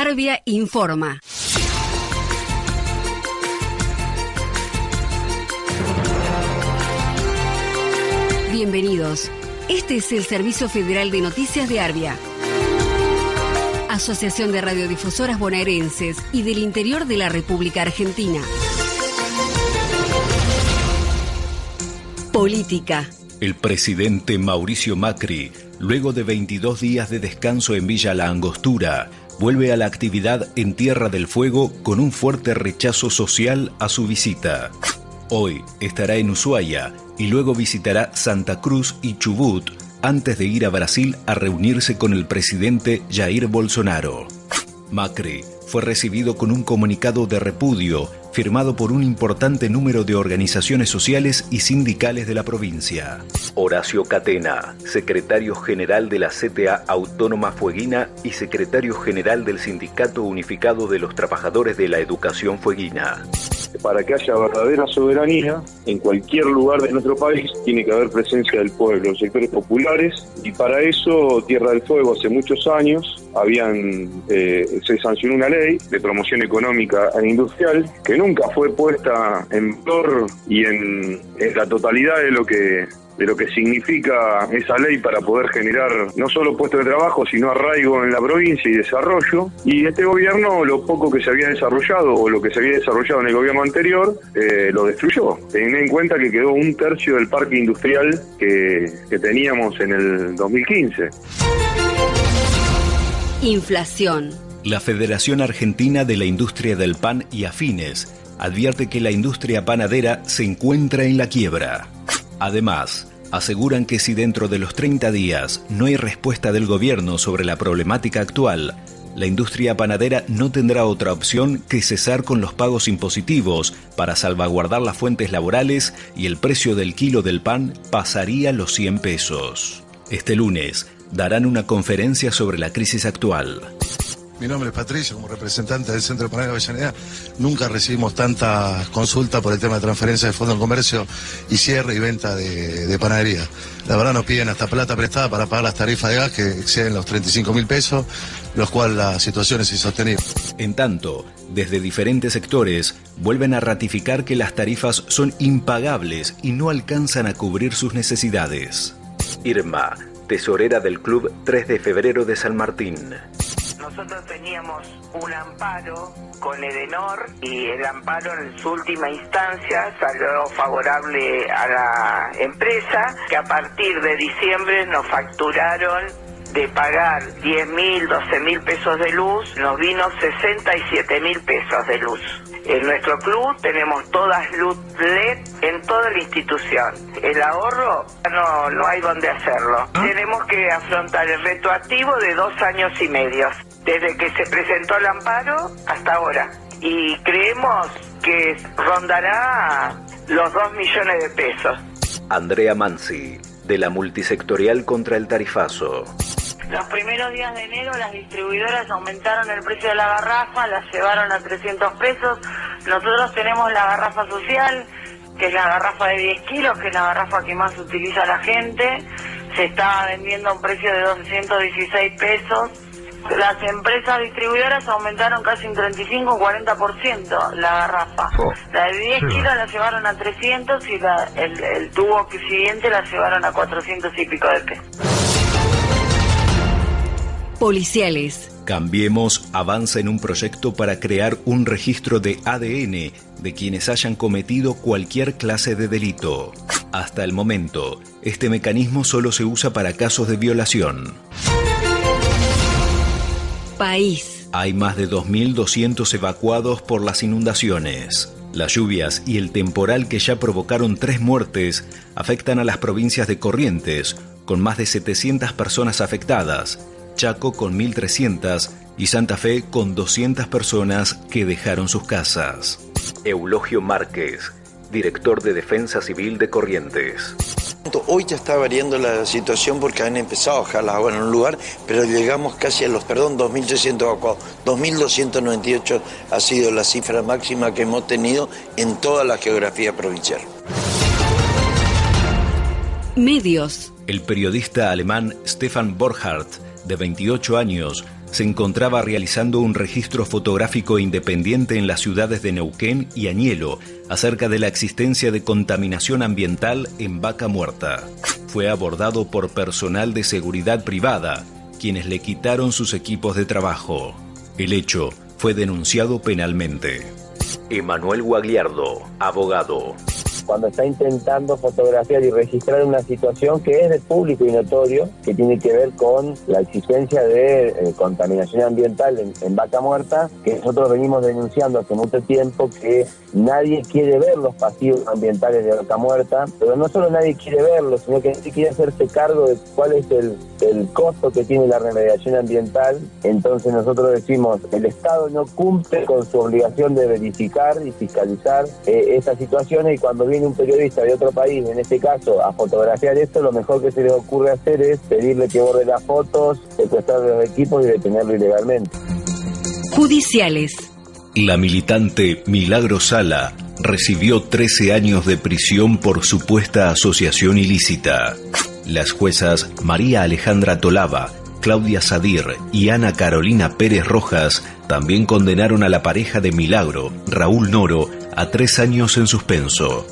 Arbia informa. Bienvenidos. Este es el Servicio Federal de Noticias de Arbia. Asociación de Radiodifusoras Bonaerenses y del Interior de la República Argentina. Política. El presidente Mauricio Macri, luego de 22 días de descanso en Villa La Angostura, vuelve a la actividad en Tierra del Fuego con un fuerte rechazo social a su visita. Hoy estará en Ushuaia y luego visitará Santa Cruz y Chubut antes de ir a Brasil a reunirse con el presidente Jair Bolsonaro. Macri fue recibido con un comunicado de repudio firmado por un importante número de organizaciones sociales y sindicales de la provincia. Horacio Catena, secretario general de la CTA Autónoma Fueguina y secretario general del Sindicato Unificado de los Trabajadores de la Educación Fueguina. Para que haya verdadera soberanía, en cualquier lugar de nuestro país tiene que haber presencia del pueblo, sectores populares, y para eso Tierra del Fuego hace muchos años habían eh, se sancionó una ley de promoción económica e industrial que nunca fue puesta en valor y en la totalidad de lo que de lo que significa esa ley para poder generar no solo puestos de trabajo, sino arraigo en la provincia y desarrollo. Y este gobierno, lo poco que se había desarrollado o lo que se había desarrollado en el gobierno anterior, eh, lo destruyó. Teniendo en cuenta que quedó un tercio del parque industrial que, que teníamos en el 2015. Inflación. La Federación Argentina de la Industria del Pan y Afines advierte que la industria panadera se encuentra en la quiebra. Además, aseguran que si dentro de los 30 días no hay respuesta del gobierno sobre la problemática actual, la industria panadera no tendrá otra opción que cesar con los pagos impositivos para salvaguardar las fuentes laborales y el precio del kilo del pan pasaría los 100 pesos. Este lunes darán una conferencia sobre la crisis actual. Mi nombre es Patricio, como representante del Centro de Panadero de Avellaneda. Nunca recibimos tanta consulta por el tema de transferencia de fondo de comercio y cierre y venta de, panadería. La verdad nos piden hasta plata prestada para pagar las tarifas de gas que exceden los 35 mil pesos, los cuales la situación es insostenible. En tanto, desde diferentes sectores vuelven a ratificar que las tarifas son impagables y no alcanzan a cubrir sus necesidades. Irma, tesorera del Club 3 de Febrero de San Martín. Nosotros teníamos un amparo con Edenor y el amparo en su última instancia salió favorable a la empresa que a partir de diciembre nos facturaron de pagar 10 mil, 12 mil pesos de luz, nos vino 67 mil pesos de luz. En nuestro club tenemos todas luz LED en toda la institución. El ahorro no, no hay donde hacerlo. ¿Ah? Tenemos que afrontar el retroactivo de dos años y medio, desde que se presentó el amparo hasta ahora. Y creemos que rondará los 2 millones de pesos. Andrea Mansi, de la multisectorial contra el tarifazo. Los primeros días de enero las distribuidoras aumentaron el precio de la garrafa, las llevaron a 300 pesos. Nosotros tenemos la garrafa social, que es la garrafa de 10 kilos, que es la garrafa que más utiliza la gente. Se está vendiendo a un precio de 216 pesos. Las empresas distribuidoras aumentaron casi un 35 o 40% la garrafa. Oh. La de 10 kilos la llevaron a 300 y el, el tubo siguiente la llevaron a 400 y pico de pesos. Policiales. Cambiemos avanza en un proyecto para crear un registro de ADN de quienes hayan cometido cualquier clase de delito. Hasta el momento, este mecanismo solo se usa para casos de violación. País. Hay más de 2.200 evacuados por las inundaciones. Las lluvias y el temporal que ya provocaron tres muertes afectan a las provincias de Corrientes, con más de 700 personas afectadas, Chaco con 1.300 y Santa Fe con 200 personas que dejaron sus casas. Eulogio Márquez, director de Defensa Civil de Corrientes. Hoy ya está variando la situación porque han empezado a bajar las aguas en un lugar, pero llegamos casi a los, perdón, 2.300 evacuados. 2.298 ha sido la cifra máxima que hemos tenido en toda la geografía provincial. Medios. El periodista alemán Stefan Borchardt de 28 años, se encontraba realizando un registro fotográfico independiente en las ciudades de Neuquén y Añelo acerca de la existencia de contaminación ambiental en Vaca Muerta. Fue abordado por personal de seguridad privada, quienes le quitaron sus equipos de trabajo. El hecho fue denunciado penalmente. Emanuel Guagliardo, abogado cuando está intentando fotografiar y registrar una situación que es de público y notorio, que tiene que ver con la existencia de eh, contaminación ambiental en, vaca muerta, que nosotros venimos denunciando hace mucho tiempo que nadie quiere ver los pasivos ambientales de vaca muerta, pero no solo nadie quiere verlos, sino que nadie quiere hacerse cargo de cuál es el, el costo que tiene la remediación ambiental. Entonces nosotros decimos, el Estado no cumple con su obligación de verificar y fiscalizar eh, estas situaciones y cuando viene un periodista de otro país, en este caso, a fotografiar esto, lo mejor que se le ocurre hacer es pedirle que borre las fotos, secuestrar los equipos y detenerlo ilegalmente. Judiciales. La militante Milagro Sala recibió 13 años de prisión por supuesta asociación ilícita. Las juezas María Alejandra Tolava, Claudia Sadir y Ana Carolina Pérez Rojas también condenaron a la pareja de Milagro, Raúl Noro, a tres años en suspenso.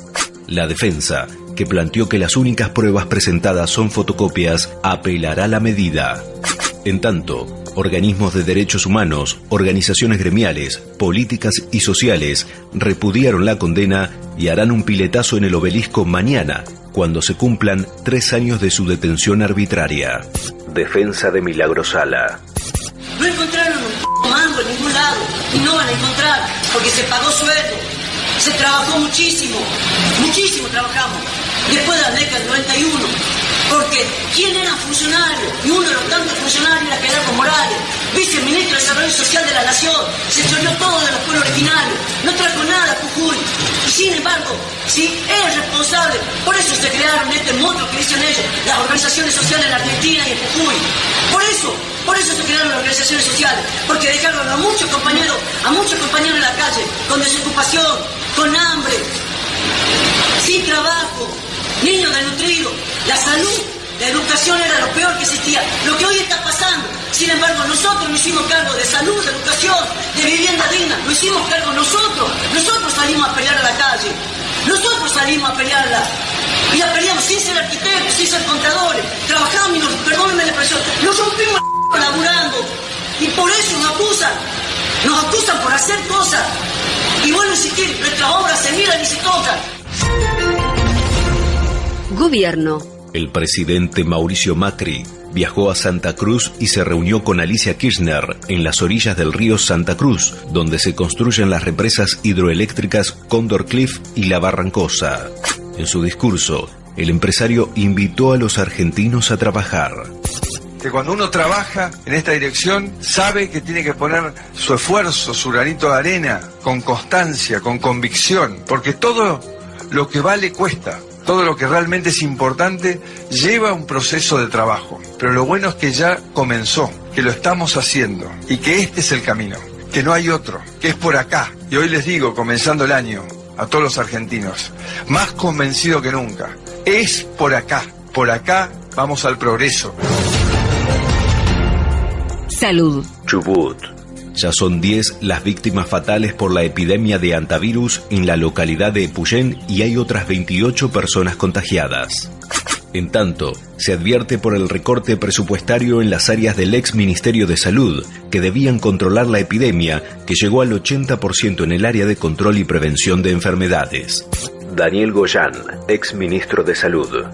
La defensa, que planteó que las únicas pruebas presentadas son fotocopias, apelará la medida. En tanto, organismos de derechos humanos, organizaciones gremiales, políticas y sociales repudiaron la condena y harán un piletazo en el obelisco mañana, cuando se cumplan tres años de su detención arbitraria. Defensa de Milagrosala. No encontraron un mango en ningún lado y no van a encontrar porque se pagó sueldo se trabajó muchísimo, muchísimo trabajamos, después de la década del 91, porque ¿quién era funcionario? Y uno de los tantos funcionarios era Gerardo Morales, viceministro de Desarrollo Social de la Nación, se choreó todo de los pueblos originarios, no trajo nada a Jujuy. Y sin embargo, si es responsable, por eso se crearon este monstruo que dicen ellos, las organizaciones sociales en Argentina y en Jujuy. Por eso, por eso se crearon las organizaciones sociales, porque dejaron a muchos compañeros, a muchos compañeros en la calle, con desocupación, con hambre, sin trabajo, niños desnutridos, la salud, la educación era lo peor que existía. Lo que hoy está pasando, sin embargo, nosotros nos hicimos cargo de salud, de educación, de vivienda digna, lo hicimos cargo nosotros. Nosotros salimos a pelear a la calle, nosotros salimos a pelearla. Y la peleamos sin ser arquitectos, sin ser contadores. Trabajamos y nos, perdónenme la expresión, nos rompimos laburando. Y por eso nos acusan. Nos acusan por hacer cosas. Y vuelvo a insistir, nuestras obras se miran y se tocan. Gobierno. El presidente Mauricio Macri viajó a Santa Cruz y se reunió con Alicia Kirchner en las orillas del río Santa Cruz, donde se construyen las represas hidroeléctricas Condor Cliff y La Barrancosa. En su discurso, el empresario invitó a los argentinos a trabajar que cuando uno trabaja en esta dirección sabe que tiene que poner su esfuerzo, su granito de arena, con constancia, con convicción, porque todo lo que vale cuesta. Todo lo que realmente es importante lleva un proceso de trabajo. Pero lo bueno es que ya comenzó, que lo estamos haciendo y que este es el camino, que no hay otro, que es por acá. Y hoy les digo, comenzando el año, a todos los argentinos, más convencido que nunca, es por acá, por acá vamos al progreso. Salud. Chubut. Ya son 10 las víctimas fatales por la epidemia de antivirus en la localidad de Epuyén y hay otras 28 personas contagiadas. En tanto, se advierte por el recorte presupuestario en las áreas del ex Ministerio de Salud, que debían controlar la epidemia, que llegó al 80% en el área de control y prevención de enfermedades. Daniel Goyán, ex ministro de Salud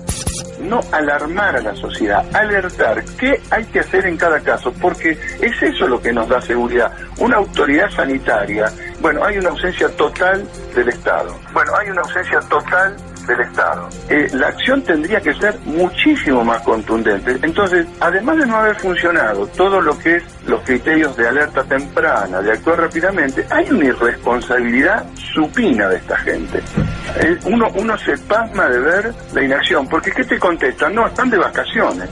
no alarmar a la sociedad, alertar qué hay que hacer en cada caso, porque es eso lo que nos da seguridad. Una autoridad sanitaria, bueno, hay una ausencia total del Estado. Bueno, hay una ausencia total del Estado. Eh, la acción tendría que ser muchísimo más contundente. Entonces, además de no haber funcionado todo lo que es los criterios de alerta temprana, de actuar rápidamente, hay una irresponsabilidad supina de esta gente. Eh, uno, uno se pasma de ver la inacción, porque ¿qué te contestan? No, están de vacaciones.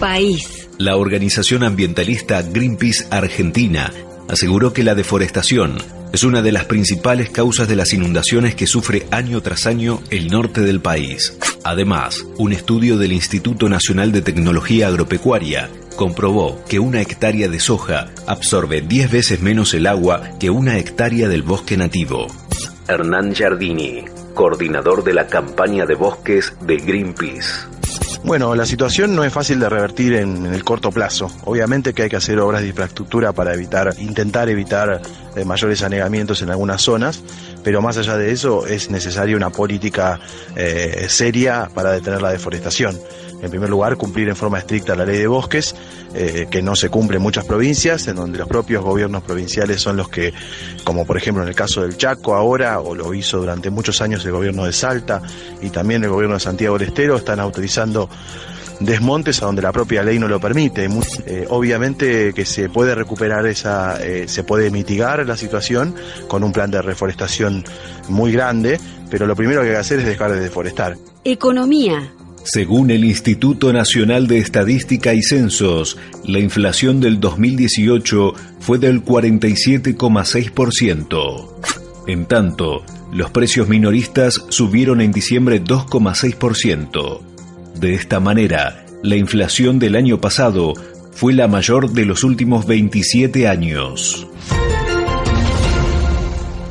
País. La organización ambientalista Greenpeace Argentina aseguró que la deforestación es una de las principales causas de las inundaciones que sufre año tras año el norte del país. Además, un estudio del Instituto Nacional de Tecnología Agropecuaria comprobó que una hectárea de soja absorbe 10 veces menos el agua que una hectárea del bosque nativo. Hernán Giardini, coordinador de la campaña de bosques de Greenpeace. Bueno, la situación no es fácil de revertir en, el corto plazo. Obviamente que hay que hacer obras de infraestructura para evitar, intentar evitar eh, mayores anegamientos en algunas zonas, pero más allá de eso es necesaria una política eh, seria para detener la deforestación. En primer lugar, cumplir en forma estricta la ley de bosques, eh, que no se cumple en muchas provincias, en donde los propios gobiernos provinciales son los que, como por ejemplo en el caso del Chaco ahora, o lo hizo durante muchos años el gobierno de Salta y también el gobierno de Santiago del Estero, están autorizando desmontes a donde la propia ley no lo permite. Eh, obviamente que se puede recuperar esa, eh, se puede mitigar la situación con un plan de reforestación muy grande, pero lo primero que hay que hacer es dejar de deforestar. Economía. Según el Instituto Nacional de Estadística y Censos, la inflación del 2018 fue del 47,6%. En tanto, los precios minoristas subieron en diciembre 2,6%. De esta manera, la inflación del año pasado fue la mayor de los últimos 27 años.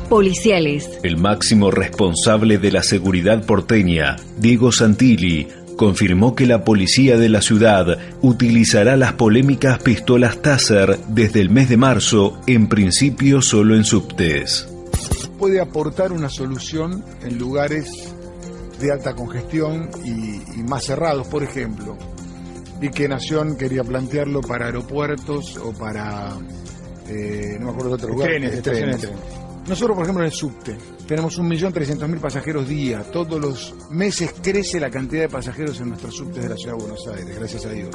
Policiales. El máximo responsable de la seguridad porteña, Diego Santilli, confirmó que la policía de la ciudad utilizará las polémicas pistolas Taser desde el mes de marzo, en principio solo en subtes. Puede aportar una solución en lugares de alta congestión y, más cerrados, por ejemplo. Y que Nación quería plantearlo para aeropuertos o para, eh, no me acuerdo de otro lugar. Trenes, trenes. Nosotros, por ejemplo, en el subte, tenemos 1.300.000 pasajeros día. Todos los meses crece la cantidad de pasajeros en nuestros subtes de la ciudad de Buenos Aires, gracias a Dios.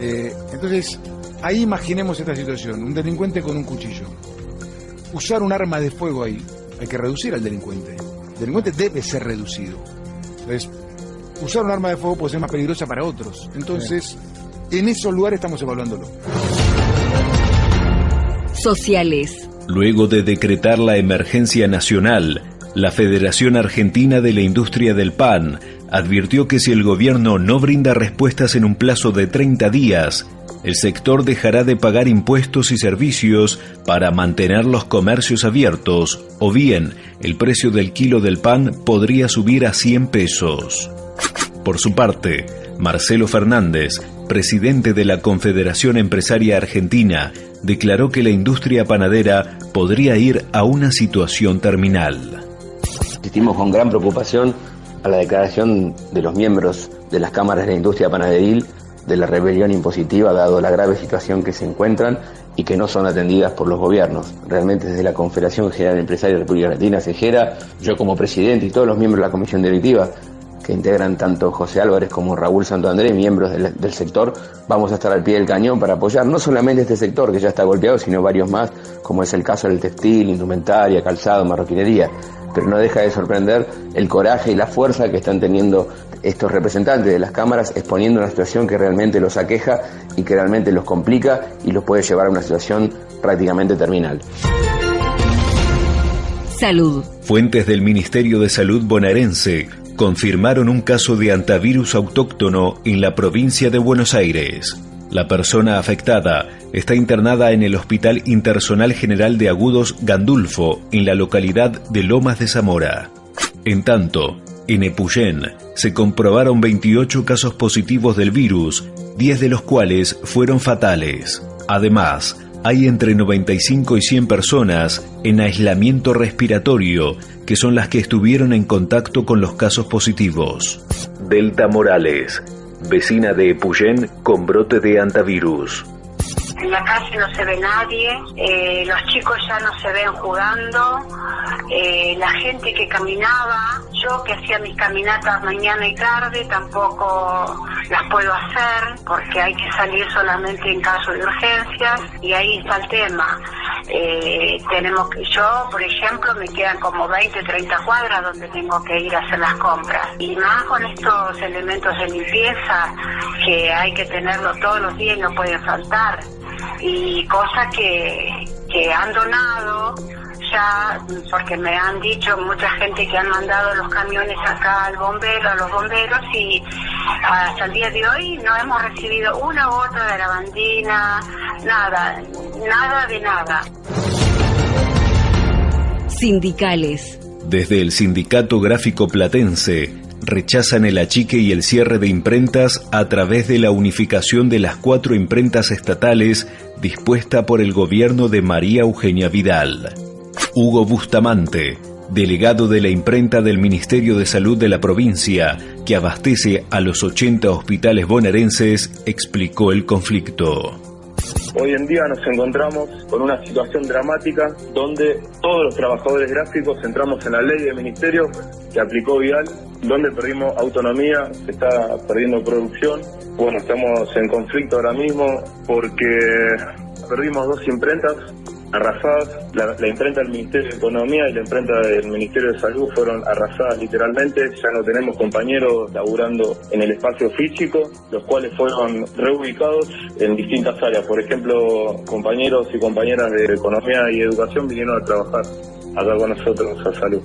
Eh, entonces, ahí imaginemos esta situación. Un delincuente con un cuchillo. Usar un arma de fuego ahí. Hay que reducir al delincuente delincuente debe ser reducido. Entonces, usar un arma de fuego puede ser más peligrosa para otros. Entonces, en esos lugares estamos evaluándolo. Sociales. Luego de decretar la emergencia nacional, la Federación Argentina de la Industria del Pan advirtió que si el gobierno no brinda respuestas en un plazo de 30 días, el sector dejará de pagar impuestos y servicios para mantener los comercios abiertos, o bien el precio del kilo del pan podría subir a 100 pesos. Por su parte, Marcelo Fernández, presidente de la Confederación Empresaria Argentina, declaró que la industria panadera podría ir a una situación terminal. Asistimos con gran preocupación a la declaración de los miembros de las cámaras de la industria panaderil de la rebelión impositiva dado la grave situación que se encuentran y que no son atendidas por los gobiernos. Realmente desde la Confederación General Empresaria de República Argentina, Cejera, yo como presidente y todos los miembros de la comisión directiva que integran tanto José Álvarez como Raúl Santo Andrés, miembros del, del, sector, vamos a estar al pie del cañón para apoyar no solamente este sector que ya está golpeado, sino varios más, como es el caso del textil, indumentaria, calzado, marroquinería pero no deja de sorprender el coraje y la fuerza que están teniendo estos representantes de las cámaras exponiendo una situación que realmente los aqueja y que realmente los complica y los puede llevar a una situación prácticamente terminal. Salud. Fuentes del Ministerio de Salud bonaerense confirmaron un caso de antivirus autóctono en la provincia de Buenos Aires. La persona afectada está internada en el Hospital Intersonal General de Agudos Gandulfo, en la localidad de Lomas de Zamora. En tanto, en Epuyén se comprobaron 28 casos positivos del virus, 10 de los cuales fueron fatales. Además, hay entre 95 y 100 personas en aislamiento respiratorio, que son las que estuvieron en contacto con los casos positivos. Delta Morales, vecina de Epuyén con brote de antivirus. En la calle no se ve nadie, eh, los chicos ya no se ven jugando, eh, la gente que caminaba, yo que hacía mis caminatas mañana y tarde tampoco las puedo hacer porque hay que salir solamente en caso de urgencias y ahí está el tema. Eh, tenemos que, yo, por ejemplo, me quedan como 20, 30 cuadras donde tengo que ir a hacer las compras. Y más con estos elementos de limpieza que hay que tenerlo todos los días y no pueden faltar. Y cosas que, que han donado ya, porque me han dicho mucha gente que han mandado los camiones acá al bombero, a los bomberos, y hasta el día de hoy no hemos recibido una gota de lavandina, nada, nada de nada. Sindicales. Desde el Sindicato Gráfico Platense rechazan el achique y el cierre de imprentas a través de la unificación de las cuatro imprentas estatales dispuesta por el gobierno de María Eugenia Vidal. Hugo Bustamante, delegado de la imprenta del Ministerio de Salud de la provincia, que abastece a los 80 hospitales bonaerenses, explicó el conflicto. Hoy en día nos encontramos con una situación dramática donde todos los trabajadores gráficos entramos en la ley del ministerio que aplicó Vial, donde perdimos autonomía, se está perdiendo producción. Bueno, estamos en conflicto ahora mismo porque perdimos dos imprentas arrasadas. La, imprenta del Ministerio de Economía y la imprenta del Ministerio de Salud fueron arrasadas literalmente. Ya no tenemos compañeros laburando en el espacio físico, los cuales fueron reubicados en distintas áreas. Por ejemplo, compañeros y compañeras de Economía y Educación vinieron a trabajar acá con nosotros a salud.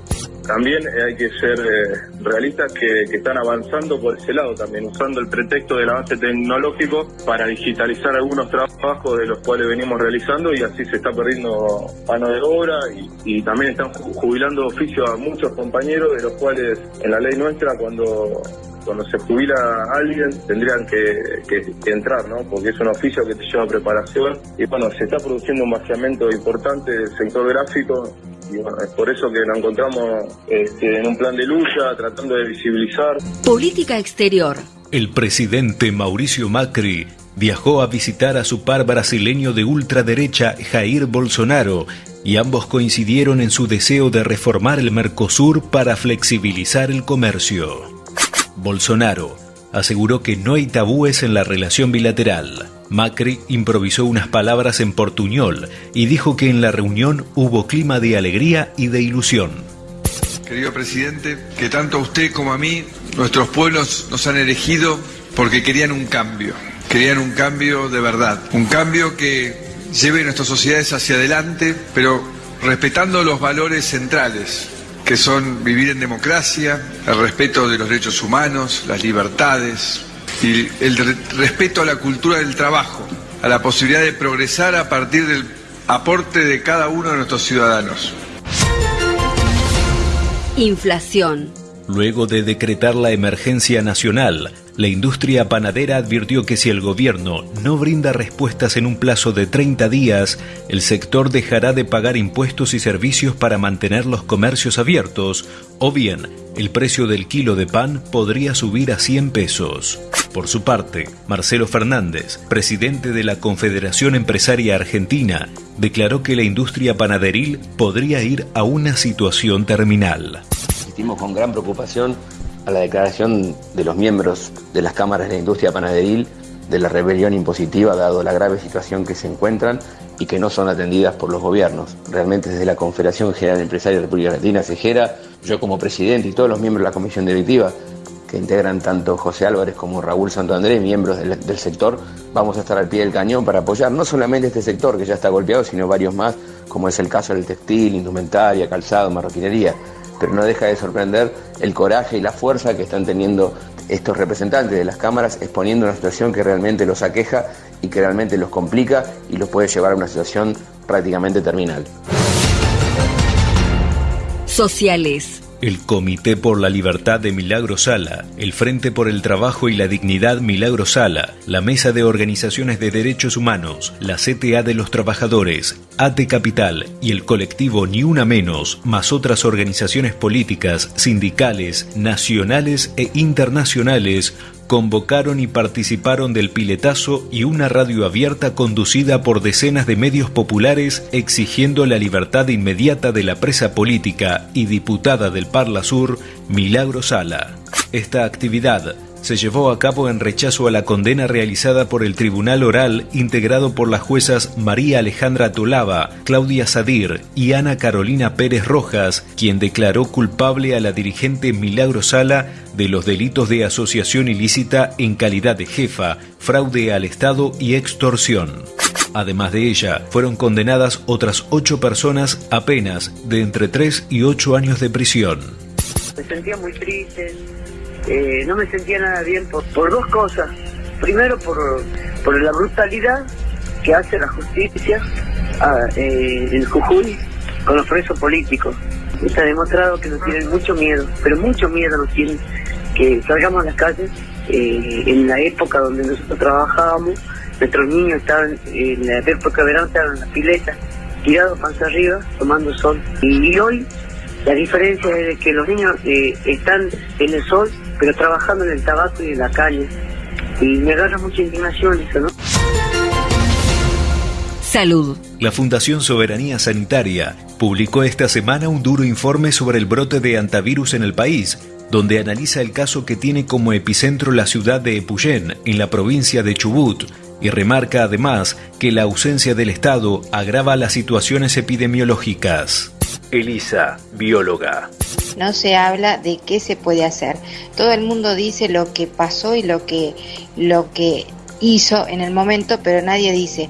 También hay que ser eh, realistas que, están avanzando por ese lado también, usando el pretexto del avance tecnológico para digitalizar algunos trabajos de los cuales venimos realizando y así se está perdiendo mano de obra y, también están jubilando oficio a muchos compañeros de los cuales en la ley nuestra cuando cuando se jubila alguien tendrían que, que, entrar, ¿no? Porque es un oficio que te lleva preparación y bueno, se está produciendo un vaciamiento importante del sector gráfico y bueno, es por eso que nos encontramos este, en un plan de lucha, tratando de visibilizar. Política exterior. El presidente Mauricio Macri viajó a visitar a su par brasileño de ultraderecha Jair Bolsonaro y ambos coincidieron en su deseo de reformar el Mercosur para flexibilizar el comercio. Bolsonaro aseguró que no hay tabúes en la relación bilateral. Macri improvisó unas palabras en portuñol y dijo que en la reunión hubo clima de alegría y de ilusión. Querido presidente, que tanto a usted como a mí, nuestros pueblos nos han elegido porque querían un cambio, querían un cambio de verdad, un cambio que lleve nuestras sociedades hacia adelante, pero respetando los valores centrales, que son vivir en democracia, el respeto de los derechos humanos, las libertades, y el respeto a la cultura del trabajo, a la posibilidad de progresar a partir del aporte de cada uno de nuestros ciudadanos. Inflación. Luego de decretar la emergencia nacional, la industria panadera advirtió que si el gobierno no brinda respuestas en un plazo de 30 días, el sector dejará de pagar impuestos y servicios para mantener los comercios abiertos, o bien el precio del kilo de pan podría subir a 100 pesos. Por su parte, Marcelo Fernández, presidente de la Confederación Empresaria Argentina, declaró que la industria panaderil podría ir a una situación terminal con gran preocupación a la declaración de los miembros de las cámaras de la industria panaderil de la rebelión impositiva dado la grave situación que se encuentran y que no son atendidas por los gobiernos. Realmente desde la Confederación General Empresaria de República Argentina, CEGERA, yo como presidente y todos los miembros de la comisión directiva que integran tanto José Álvarez como Raúl Santo Andrés, miembros del, del, sector, vamos a estar al pie del cañón para apoyar no solamente este sector que ya está golpeado, sino varios más, como es el caso del textil, indumentaria, calzado, marroquinería pero no deja de sorprender el coraje y la fuerza que están teniendo estos representantes de las cámaras exponiendo una situación que realmente los aqueja y que realmente los complica y los puede llevar a una situación prácticamente terminal. Sociales. El Comité por la Libertad de Milagro Sala, el Frente por el Trabajo y la Dignidad Milagro Sala, la Mesa de Organizaciones de Derechos Humanos, la CTA de los Trabajadores, ATE Capital y el colectivo Ni Una Menos, más otras organizaciones políticas, sindicales, nacionales e internacionales, convocaron y participaron del piletazo y una radio abierta conducida por decenas de medios populares exigiendo la libertad inmediata de la presa política y diputada del Parla Sur, Milagro Sala. Esta actividad se llevó a cabo en rechazo a la condena realizada por el Tribunal Oral integrado por las juezas María Alejandra Tolava, Claudia Sadir y Ana Carolina Pérez Rojas, quien declaró culpable a la dirigente Milagro Sala de los delitos de asociación ilícita en calidad de jefa, fraude al Estado y extorsión. Además de ella, fueron condenadas otras ocho personas a penas de entre 3 y 8 años de prisión. Me sentía muy triste, eh, no me sentía nada bien por, por dos cosas. Primero, por, por la brutalidad que hace la justicia ah, eh, en Jujuy con los presos políticos. Está demostrado que nos tienen mucho miedo, pero mucho miedo nos tienen que salgamos a las calles. Eh, en la época donde nosotros trabajábamos, nuestros niños estaban, en la época de en las piletas, tirados panza arriba, tomando sol. Y, hoy la diferencia es que los niños eh, están en el sol, pero trabajando en el tabaco y en la calle. Y me agarra mucha indignación eso, ¿no? Salud. La Fundación Soberanía Sanitaria publicó esta semana un duro informe sobre el brote de antivirus en el país, donde analiza el caso que tiene como epicentro la ciudad de Epuyén, en la provincia de Chubut, y remarca además que la ausencia del Estado agrava las situaciones epidemiológicas. Elisa, bióloga. No se habla de qué se puede hacer. Todo el mundo dice lo que pasó y lo que, lo que hizo en el momento, pero nadie dice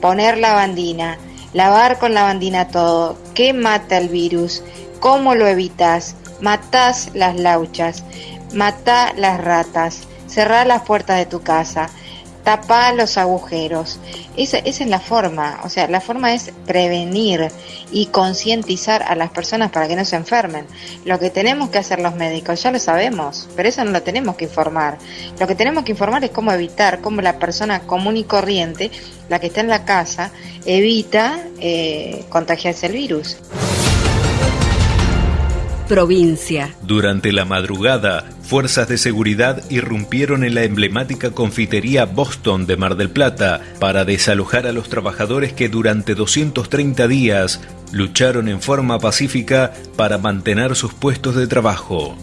poner lavandina, lavar con lavandina todo, qué mata el virus, cómo lo evitas, matás las lauchas, matá las ratas, cerrá las puertas de tu casa, tapá los agujeros. Esa, es la forma, o sea, la forma es prevenir y concientizar a las personas para que no se enfermen. Lo que tenemos que hacer los médicos ya lo sabemos, pero eso no lo tenemos que informar. Lo que tenemos que informar es cómo evitar, cómo la persona común y corriente, la que está en la casa, evita eh, contagiarse el virus provincia. Durante la madrugada, fuerzas de seguridad irrumpieron en la emblemática confitería Boston de Mar del Plata para desalojar a los trabajadores que durante 230 días lucharon en forma pacífica para mantener sus puestos de trabajo.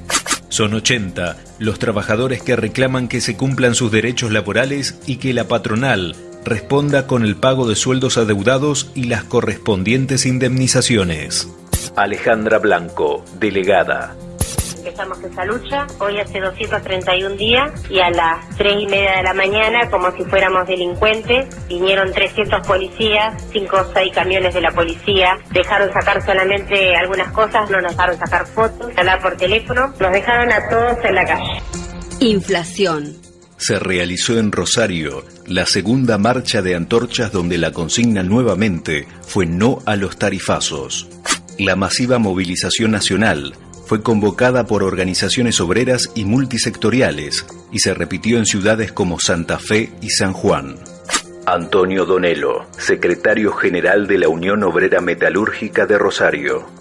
Son 80 los trabajadores que reclaman que se cumplan sus derechos laborales y que la patronal responda con el pago de sueldos adeudados y las correspondientes indemnizaciones. Alejandra Blanco, delegada. Empezamos esa lucha, hoy hace 231 días y a las 3 y media de la mañana, como si fuéramos delincuentes, vinieron 300 policías, 5 o 6 camiones de la policía, dejaron sacar solamente algunas cosas, no nos dejaron sacar fotos, hablar por teléfono, nos dejaron a todos en la calle. Inflación. Se realizó en Rosario la segunda marcha de antorchas donde la consigna nuevamente fue no a los tarifazos. La masiva movilización nacional fue convocada por organizaciones obreras y multisectoriales y se repitió en ciudades como Santa Fe y San Juan. Antonio Donelo, secretario general de la Unión Obrera Metalúrgica de Rosario.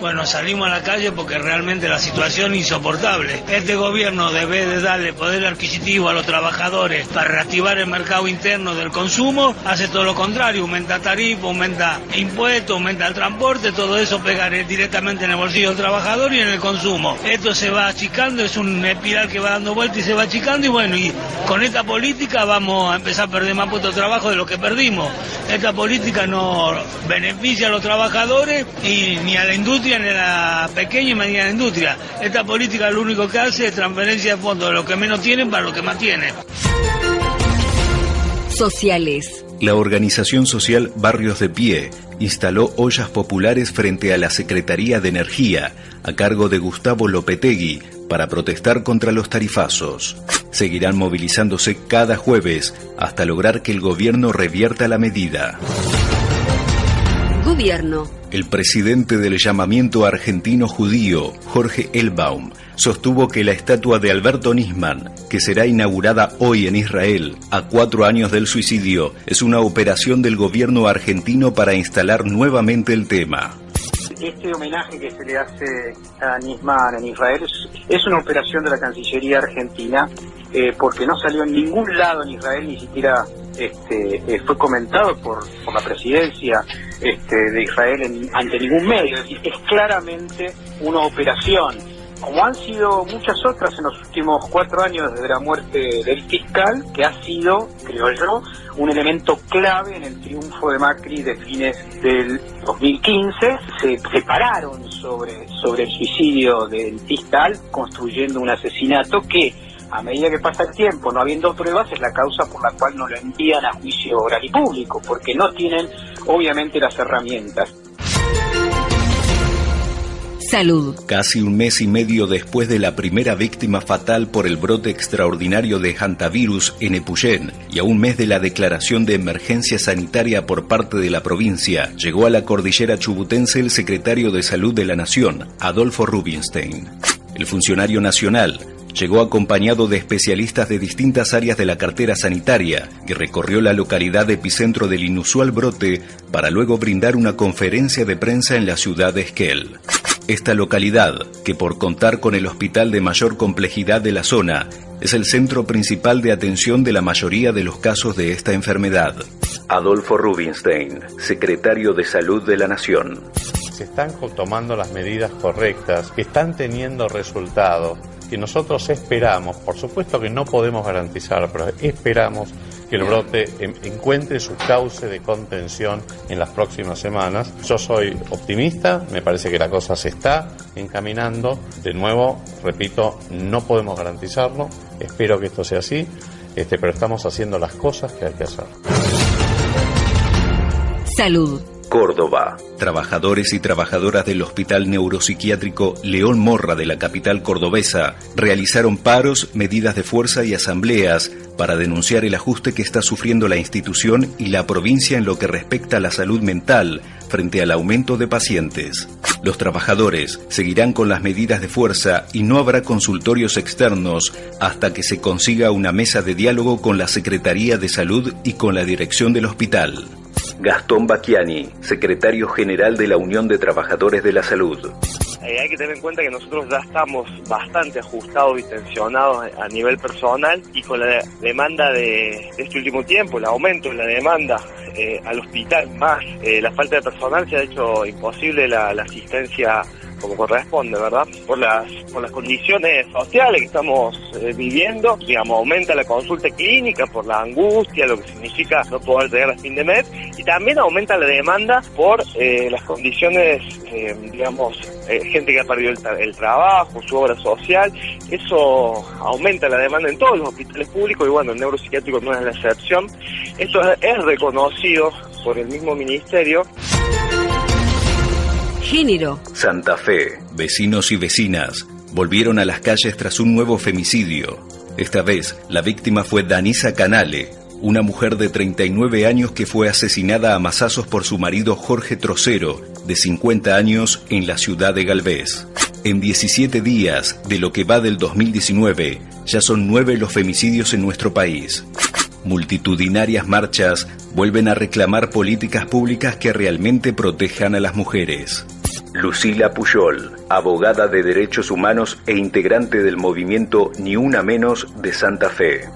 Bueno, salimos a la calle porque realmente la situación es insoportable. Este gobierno debe de darle poder adquisitivo a los trabajadores para reactivar el mercado interno del consumo, hace todo lo contrario, aumenta tarifa, aumenta impuestos, aumenta el transporte, todo eso pegaré directamente en el bolsillo del trabajador y en el consumo. Esto se va achicando, es un espiral que va dando vuelta y se va achicando y bueno, y con esta política vamos a empezar a perder más puestos de trabajo de lo que perdimos. Esta política no beneficia a los trabajadores y ni a la industria en la pequeña y mediana industria. Esta política lo único que hace es transferencia de fondos de los que menos tienen para los que más tienen. Sociales. La organización social Barrios de Pie instaló ollas populares frente a la Secretaría de Energía, a cargo de Gustavo Lopetegui, para protestar contra los tarifazos. Seguirán movilizándose cada jueves hasta lograr que el gobierno revierta la medida. Gobierno. El presidente del llamamiento argentino judío, Jorge Elbaum, sostuvo que la estatua de Alberto Nisman, que será inaugurada hoy en Israel, a cuatro años del suicidio, es una operación del gobierno argentino para instalar nuevamente el tema este homenaje que se le hace a Nisman en Israel es, una operación de la Cancillería Argentina eh, porque no salió en ningún lado en Israel, ni siquiera este, eh, fue comentado por, por la presidencia este, de Israel ante ningún medio. Es es claramente una operación como han sido muchas otras en los últimos cuatro años desde la muerte del fiscal, que ha sido, creo yo, un elemento clave en el triunfo de Macri de fines del 2015. Se separaron sobre, sobre el suicidio del fiscal, construyendo un asesinato que a medida que pasa el tiempo, no habiendo pruebas, es la causa por la cual no lo envían a juicio oral y público, porque no tienen obviamente las herramientas. Salud. Casi un mes y medio después de la primera víctima fatal por el brote extraordinario de hantavirus en Epuyén y a un mes de la declaración de emergencia sanitaria por parte de la provincia, llegó a la cordillera chubutense el secretario de Salud de la Nación, Adolfo Rubinstein. El funcionario nacional llegó acompañado de especialistas de distintas áreas de la cartera sanitaria y recorrió la localidad epicentro del inusual brote para luego brindar una conferencia de prensa en la ciudad de Esquel. Esta localidad, que por contar con el hospital de mayor complejidad de la zona, es el centro principal de atención de la mayoría de los casos de esta enfermedad. Adolfo Rubinstein, secretario de Salud de la Nación. Se están tomando las medidas correctas, que están teniendo resultados, que nosotros esperamos, por supuesto que no podemos garantizar, pero esperamos que el brote encuentre su cauce de contención en las próximas semanas. Yo soy optimista, me parece que la cosa se está encaminando. De nuevo, repito, no podemos garantizarlo, espero que esto sea así, este, pero estamos haciendo las cosas que hay que hacer. Salud. Córdoba. Trabajadores y trabajadoras del Hospital Neuropsiquiátrico León Morra de la capital cordobesa realizaron paros, medidas de fuerza y asambleas para denunciar el ajuste que está sufriendo la institución y la provincia en lo que respecta a la salud mental frente al aumento de pacientes. Los trabajadores seguirán con las medidas de fuerza y no habrá consultorios externos hasta que se consiga una mesa de diálogo con la Secretaría de Salud y con la dirección del hospital. Gastón Bacchiani, secretario general de la Unión de Trabajadores de la Salud. Eh, hay que tener en cuenta que nosotros ya estamos bastante ajustados y tensionados a nivel personal y con la demanda de, este último tiempo, el aumento de la demanda eh, al hospital más eh, la falta de personal se ha hecho imposible la, la asistencia como corresponde, ¿verdad? Por las, por las condiciones sociales que estamos eh, viviendo, digamos, aumenta la consulta clínica por la angustia, lo que significa no poder llegar a fin de mes, y también aumenta la demanda por eh, las condiciones, eh, digamos, gente que ha perdido el, trabajo, su obra social, eso aumenta la demanda en todos los hospitales públicos y bueno, el neuropsiquiátrico no es la excepción. Esto es reconocido por el mismo ministerio género. Santa Fe, vecinos y vecinas volvieron a las calles tras un nuevo femicidio. Esta vez, la víctima fue Danisa Canale, una mujer de 39 años que fue asesinada a masazos por su marido Jorge Trocero, de 50 años, en la ciudad de Galvez. En 17 días de lo que va del 2019, ya son nueve los femicidios en nuestro país. Multitudinarias marchas vuelven a reclamar políticas públicas que realmente protejan a las mujeres. Lucila Puyol, abogada de derechos humanos e integrante del movimiento Ni Una Menos de Santa Fe.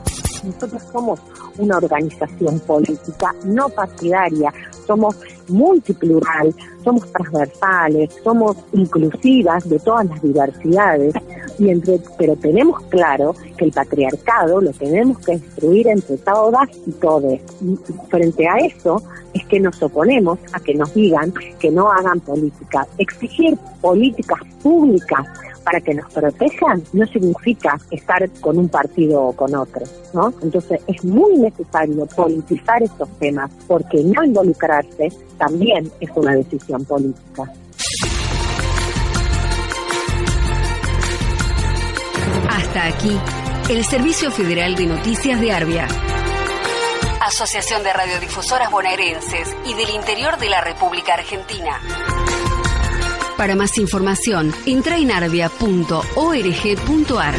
Nosotros somos una organización política no partidaria, somos multiplural, somos transversales, somos inclusivas de todas las diversidades, y entre, pero tenemos claro que el patriarcado lo tenemos que destruir entre todas y todos. Y frente a eso es que nos oponemos a que nos digan que no hagan política. Exigir políticas públicas para que nos protejan no significa estar con un partido o con otro, ¿no? Entonces es muy necesario politizar estos temas porque no involucrarse también es una decisión política. Hasta aquí, el Servicio Federal de Noticias de Arbia. Asociación de Radiodifusoras Bonaerenses y del Interior de la República Argentina. Para más información, entra en arbia.org.ar.